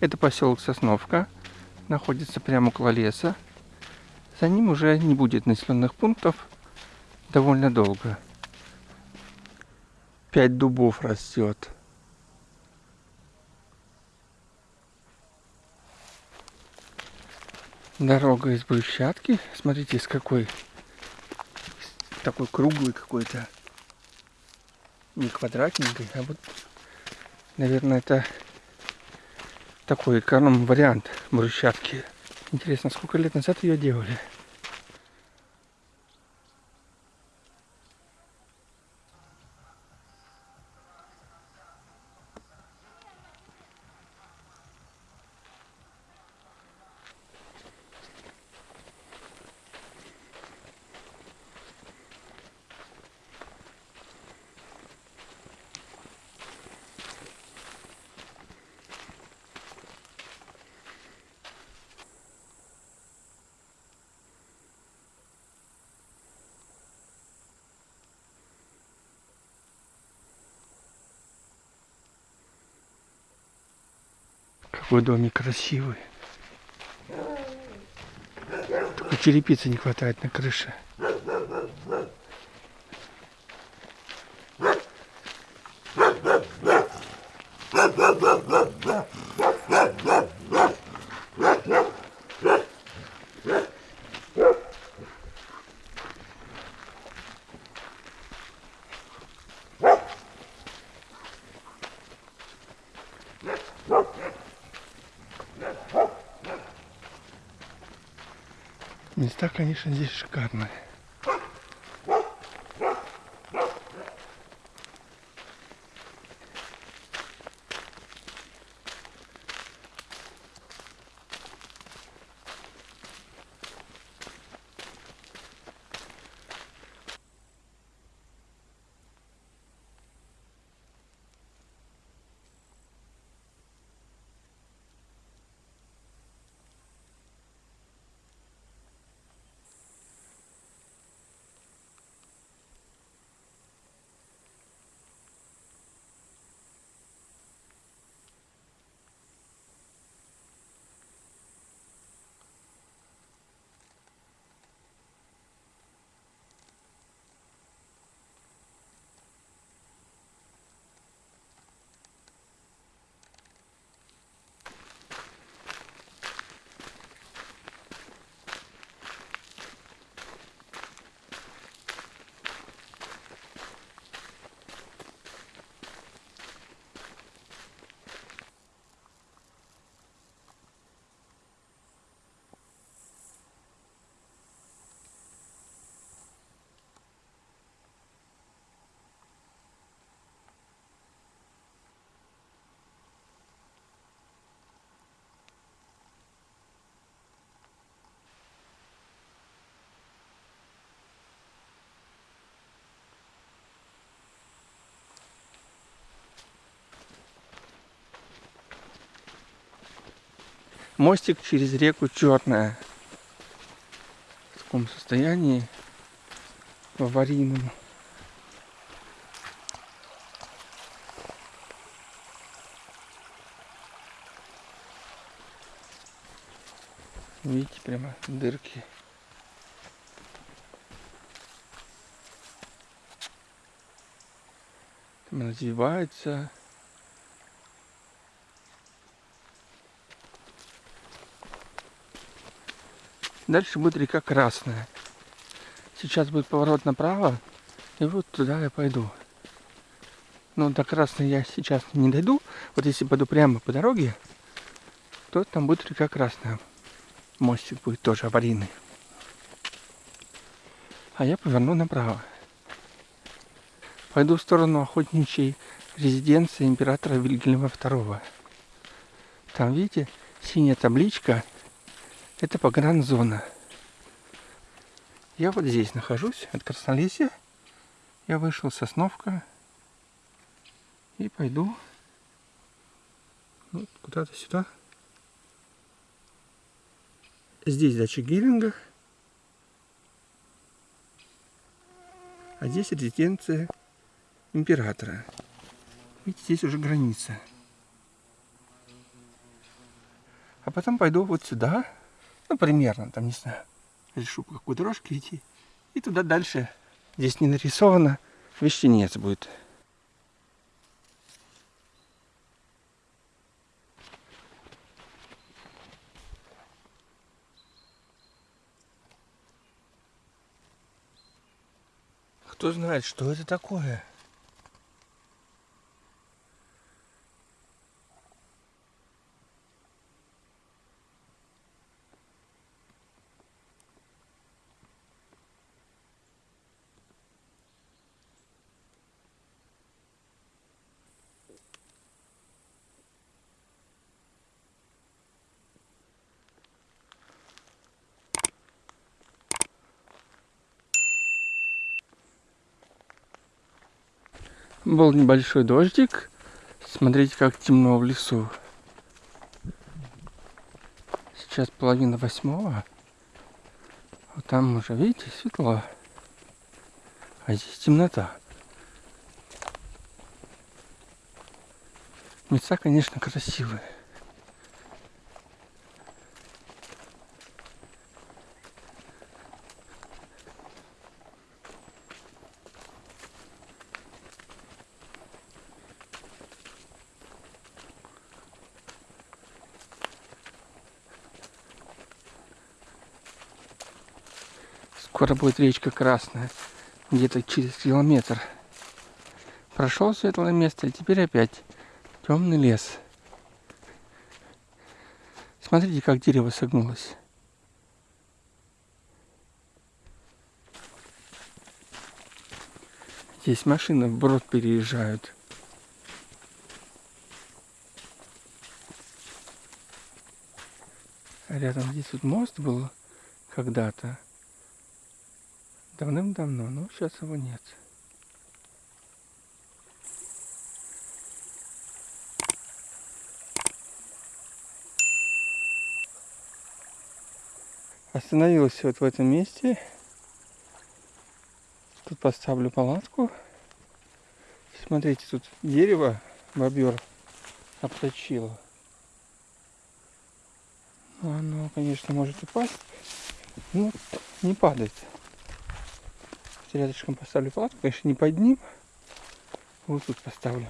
Это поселок Сосновка. Находится прямо около леса. За ним уже не будет населенных пунктов довольно долго. Пять дубов растет. Дорога из брусчатки. Смотрите, с какой такой круглый какой-то. Не квадратненький, а вот, наверное, это такой эконом вариант брусчатки. Интересно, сколько лет назад ее делали? Какой домик красивый. Только черепицы не хватает на крыше. Места, конечно, здесь шикарные. Мостик через реку Черная. В таком состоянии, в аварийном. Видите, прямо дырки. Там развивается. Дальше будет река Красная. Сейчас будет поворот направо, и вот туда я пойду. Но до Красной я сейчас не дойду. Вот если пойду прямо по дороге, то там будет река Красная. Мостик будет тоже аварийный. А я поверну направо. Пойду в сторону охотничьей резиденции императора Вильгельма II. Там, видите, синяя табличка – это погранзона. Я вот здесь нахожусь, от Краснолесья. Я вышел Сосновка и пойду вот куда-то сюда. Здесь дача Геринга. А здесь резиденция императора. Видите, здесь уже граница. А потом пойду вот сюда, ну, примерно, там, не знаю, решу по какой дорожке идти. И туда дальше. Здесь не нарисовано, вещенец будет. Кто знает, что это такое? Был небольшой дождик. Смотрите, как темно в лесу. Сейчас половина восьмого. Вот там уже, видите, светло. А здесь темнота. Места, конечно, красивые. Скоро будет речка Красная, где-то через километр. Прошел светлое место, и теперь опять темный лес. Смотрите, как дерево согнулось. Здесь машины в брод переезжают. Рядом здесь вот мост был когда-то. Давным-давно, но сейчас его нет. Остановился вот в этом месте. Тут поставлю палатку. Смотрите, тут дерево бобер обточило. Оно, конечно, может упасть, но не падает рядышком поставлю палатку, конечно, не под ним. Вот тут поставлю.